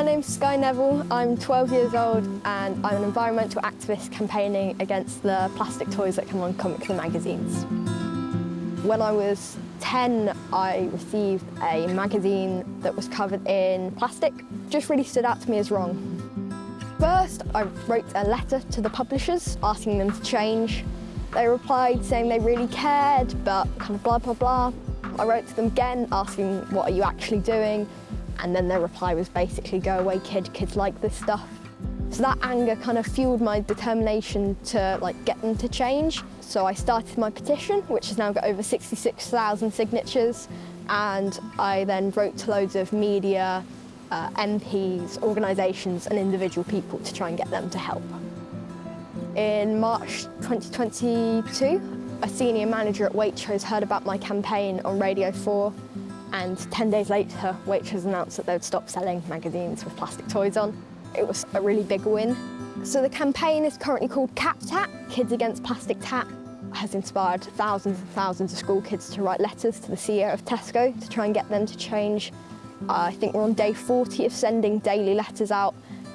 My name's Skye Neville, I'm 12 years old and I'm an environmental activist campaigning against the plastic toys that come on comics and magazines. When I was 10, I received a magazine that was covered in plastic. Just really stood out to me as wrong. First, I wrote a letter to the publishers asking them to change. They replied saying they really cared, but kind of blah, blah, blah. I wrote to them again asking, what are you actually doing? And then their reply was basically, go away kid, kids like this stuff. So that anger kind of fueled my determination to like get them to change. So I started my petition, which has now got over 66,000 signatures. And I then wrote to loads of media, uh, MPs, organisations and individual people to try and get them to help. In March 2022, a senior manager at Waitrose heard about my campaign on Radio 4 and 10 days later, Waitrose announced that they'd stop selling magazines with plastic toys on. It was a really big win. So the campaign is currently called Cap Tap, Kids Against Plastic Tap, has inspired thousands and thousands of school kids to write letters to the CEO of Tesco to try and get them to change. Uh, I think we're on day 40 of sending daily letters out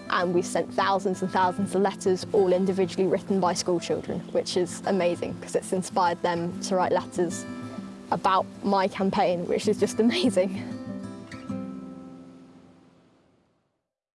and we've sent thousands and thousands of letters, all individually written by school children, which is amazing because it's inspired them to write letters about my campaign, which is just amazing.